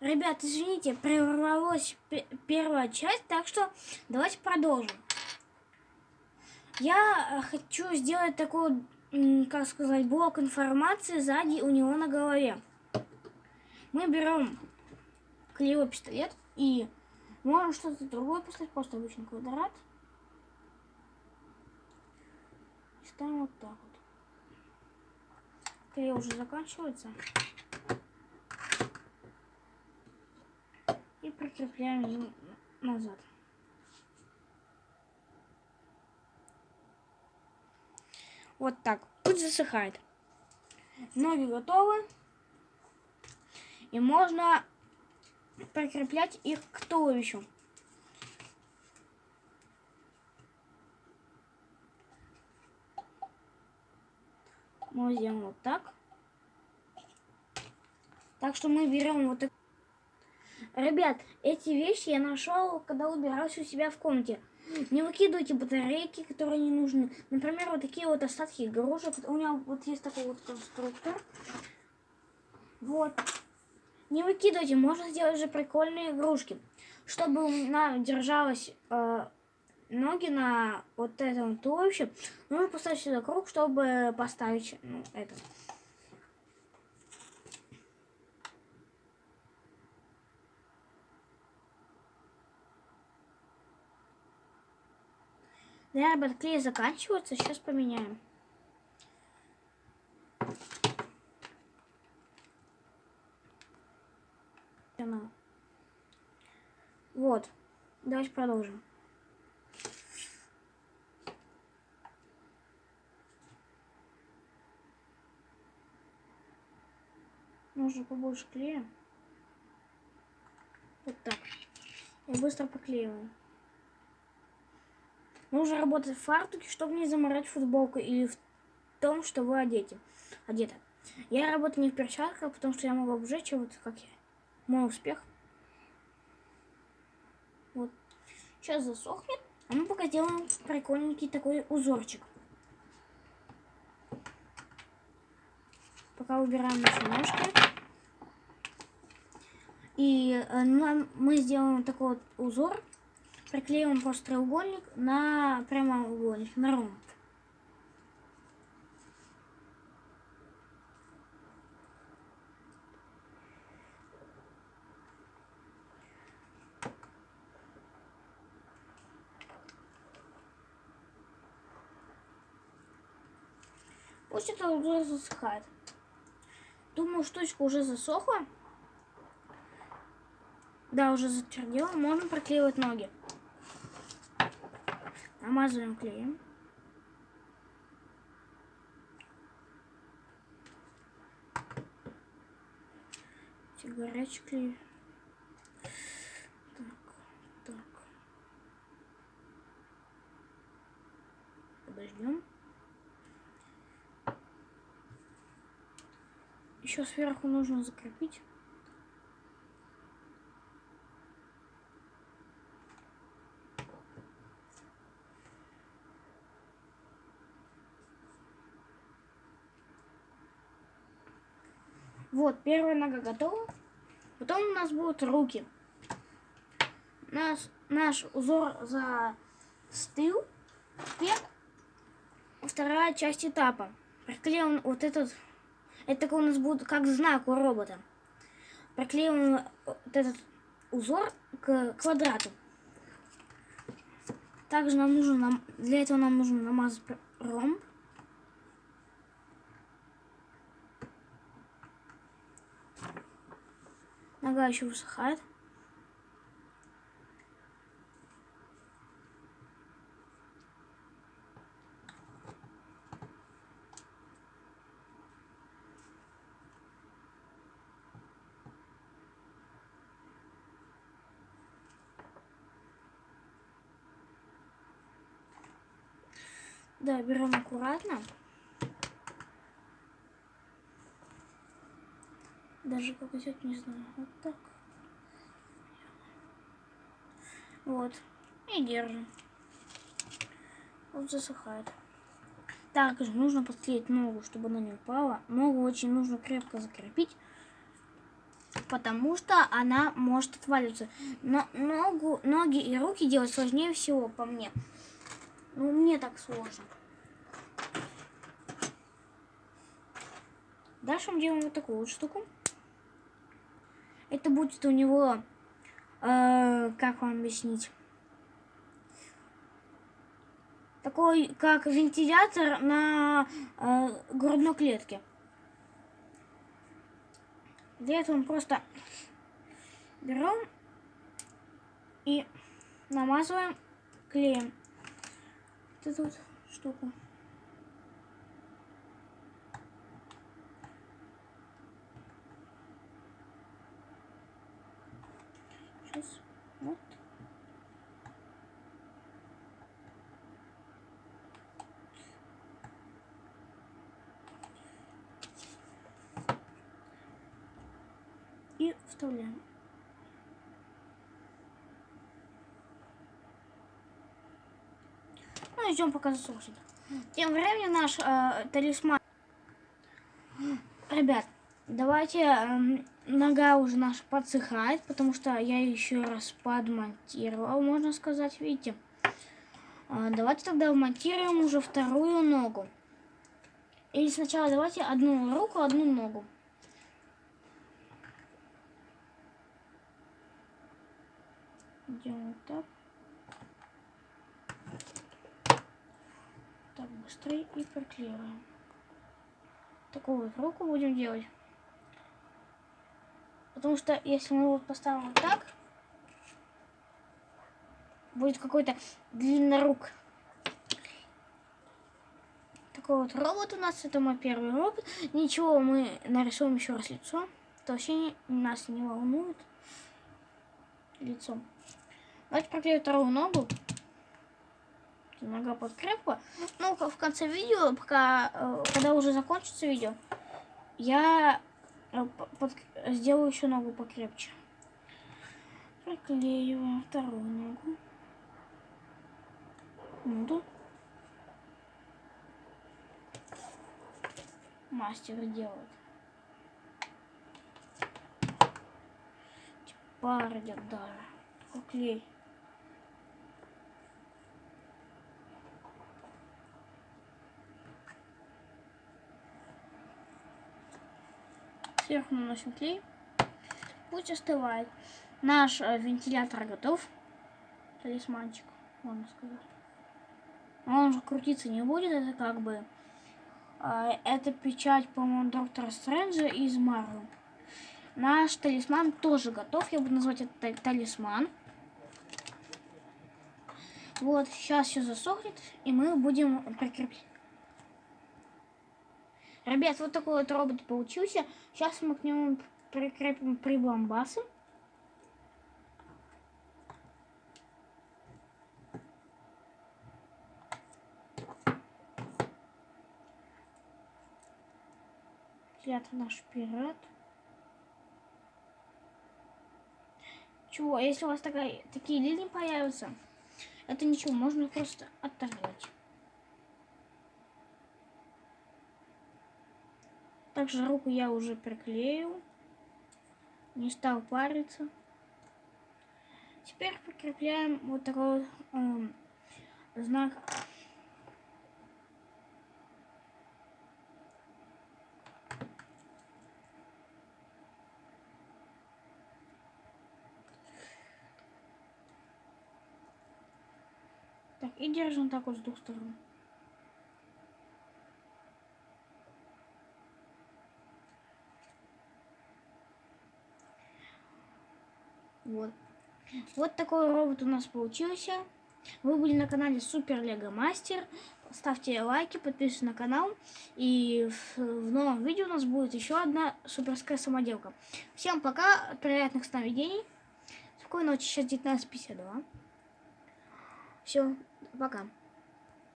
Ребят, извините, прервалась первая часть, так что давайте продолжим. Я хочу сделать такой, как сказать, блок информации сзади у него на голове. Мы берем клеевой пистолет и можем что-то другое поставить, просто обычный квадрат. И ставим вот так вот. Клей уже заканчивается. И прикрепляем назад. Вот так. Путь засыхает. Ноги готовы. И можно прикреплять их к туловищу. Мы сделаем вот так. Так что мы берем вот это. Ребят, эти вещи я нашел, когда убирался у себя в комнате. Не выкидывайте батарейки, которые не нужны. Например, вот такие вот остатки игрушек. У меня вот есть такой вот конструктор. Вот. Не выкидывайте, можно сделать же прикольные игрушки. Чтобы у меня держалась э, ноги на вот этом туловище, нужно поставить сюда круг, чтобы поставить ну, это. Ребят, клей заканчивается, сейчас поменяем. Вот. Давайте продолжим. Нужно побольше клея. Вот так. Я быстро поклеиваю. Нужно работать в фартуке, чтобы не заморать футболку или в том, что вы одеты. одеты. Я работаю не в перчатках, потому что я могу обжечь, вот как я. Мой успех. Вот. Сейчас засохнет. А мы пока сделаем прикольненький такой узорчик. Пока убираем наши ножки. И э, мы сделаем такой вот узор. Приклеим просто треугольник на прямоугольник, на ромб. Пусть это уже засыхает. Думаю, штучка уже засохла. Да, уже затвердела. Можно проклеивать ноги. Намазываем клеем. Горячий клей. Так, так. Подождем. Еще сверху нужно закрепить. Вот, первая нога готова. Потом у нас будут руки. Наш, наш узор застыл. Теперь вторая часть этапа. Приклеим вот этот это у нас будет как знак у робота. Проклеим вот этот узор к квадрату. Также нам нужно, для этого нам нужно намазать ромб. Нога еще высыхает. Да, берем аккуратно. Даже как идет, не знаю. Вот так. Вот. И держим. Вот засыхает. Также нужно подклеить ногу, чтобы она не упала. Ногу очень нужно крепко закрепить. потому что она может отваливаться. Но ногу, ноги и руки делать сложнее всего, по мне. Ну, мне так сложно. Дальше мы делаем вот такую вот штуку. Это будет у него, э, как вам объяснить, такой, как вентилятор на э, грудной клетке. Для этого мы просто берем и намазываем клеем вот эту вот штуку. Сейчас. Вот. И вставляем. Ну, идем пока засушит. Тем временем наш э, талисман. Ребят, давайте э, нога уже наша подсыхает, потому что я еще раз подмонтировал, можно сказать, видите. Э, давайте тогда вмонтируем уже вторую ногу. Или сначала давайте одну руку, одну ногу. Делаем так. Так, быстрее и приклеиваем. Такую вот руку будем делать. Потому что если мы его поставим вот так, будет какой-то длиннорук. Такой вот робот у нас, это мой первый робот. Ничего, мы нарисуем еще раз лицо. Толщение нас не волнует. Лицо. Давайте проклею вторую ногу. Нога подкрепла. Ну, в конце видео, пока, э, когда уже закончится видео, я сделаю еще ногу покрепче. Проклеиваем вторую ногу. Ну, Мастер делает. Идет даже. Клей. Сверху наносим клей. Пусть остывает. Наш э, вентилятор готов. Талисманчик, можно сказать. Он же крутиться не будет, это как бы... Э, это печать, по-моему, доктора Стрэнджа из Марвел. Наш талисман тоже готов. Я буду назвать это талисман. Вот, сейчас все засохнет, и мы будем прикреплять. Ребят, вот такой вот робот получился. Сейчас мы к нему прикрепим прибамбасы. Это наш пират. Чего, если у вас такая, такие линии появятся, это ничего, можно просто оторвать. Также руку я уже приклеил. Не стал париться. Теперь прикрепляем вот такой э, знак Так, и держим так вот с двух сторон. Вот. Вот такой робот у нас получился. Вы были на канале Супер Лего Мастер. Ставьте лайки, подписывайтесь на канал. И в, в новом видео у нас будет еще одна суперская самоделка. Всем пока, приятных сновидений. Спокойной ночи, сейчас 19.52. Все, пока.